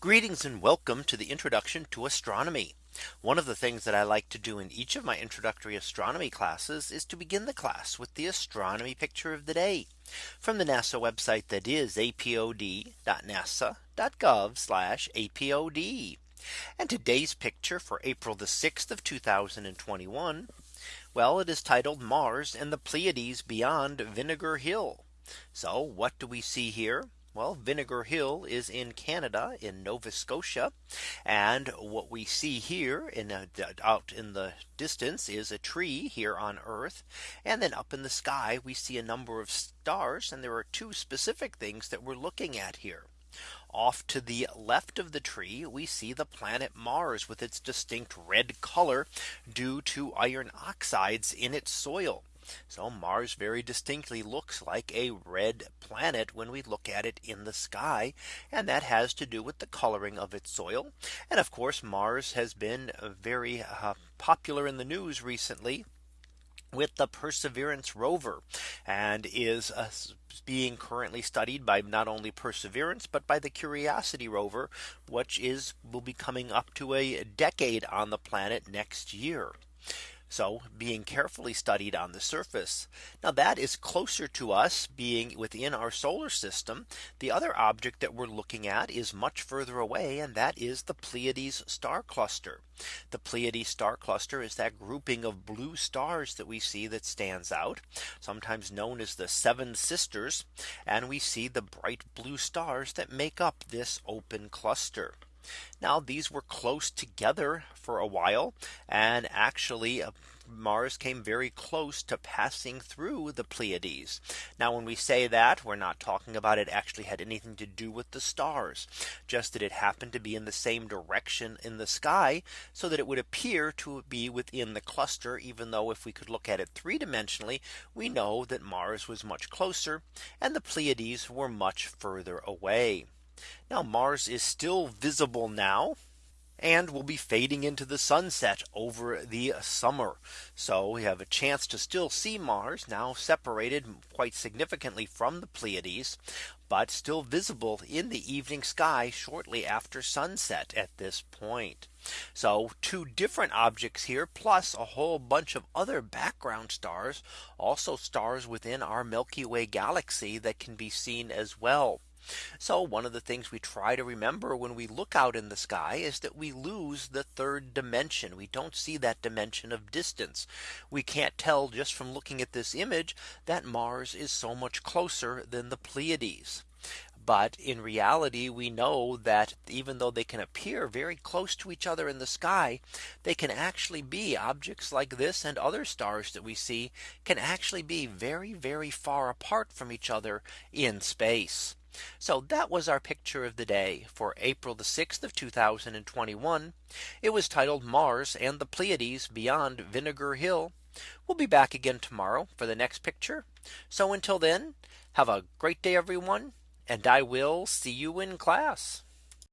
Greetings and welcome to the introduction to astronomy. One of the things that I like to do in each of my introductory astronomy classes is to begin the class with the astronomy picture of the day from the NASA website that is apod.nasa.gov apod. And today's picture for April the 6th of 2021. Well, it is titled Mars and the Pleiades beyond Vinegar Hill. So what do we see here? Well, Vinegar Hill is in Canada in Nova Scotia. And what we see here in uh, out in the distance is a tree here on Earth. And then up in the sky, we see a number of stars. And there are two specific things that we're looking at here. Off to the left of the tree, we see the planet Mars with its distinct red color due to iron oxides in its soil. So Mars very distinctly looks like a red planet when we look at it in the sky. And that has to do with the coloring of its soil. And of course, Mars has been very uh, popular in the news recently with the Perseverance rover and is uh, being currently studied by not only Perseverance, but by the Curiosity rover, which is will be coming up to a decade on the planet next year. So being carefully studied on the surface. Now that is closer to us being within our solar system. The other object that we're looking at is much further away and that is the Pleiades star cluster. The Pleiades star cluster is that grouping of blue stars that we see that stands out sometimes known as the seven sisters and we see the bright blue stars that make up this open cluster. Now these were close together for a while and actually uh, Mars came very close to passing through the Pleiades. Now when we say that we're not talking about it actually had anything to do with the stars, just that it happened to be in the same direction in the sky so that it would appear to be within the cluster even though if we could look at it three dimensionally, we know that Mars was much closer and the Pleiades were much further away. Now Mars is still visible now and will be fading into the sunset over the summer. So we have a chance to still see Mars now separated quite significantly from the Pleiades, but still visible in the evening sky shortly after sunset at this point. So two different objects here plus a whole bunch of other background stars also stars within our Milky Way galaxy that can be seen as well. So one of the things we try to remember when we look out in the sky is that we lose the third dimension. We don't see that dimension of distance. We can't tell just from looking at this image that Mars is so much closer than the Pleiades. But in reality, we know that even though they can appear very close to each other in the sky, they can actually be objects like this and other stars that we see can actually be very, very far apart from each other in space. So that was our picture of the day for April the 6th of 2021. It was titled Mars and the Pleiades beyond Vinegar Hill. We'll be back again tomorrow for the next picture. So until then, have a great day, everyone. And I will see you in class.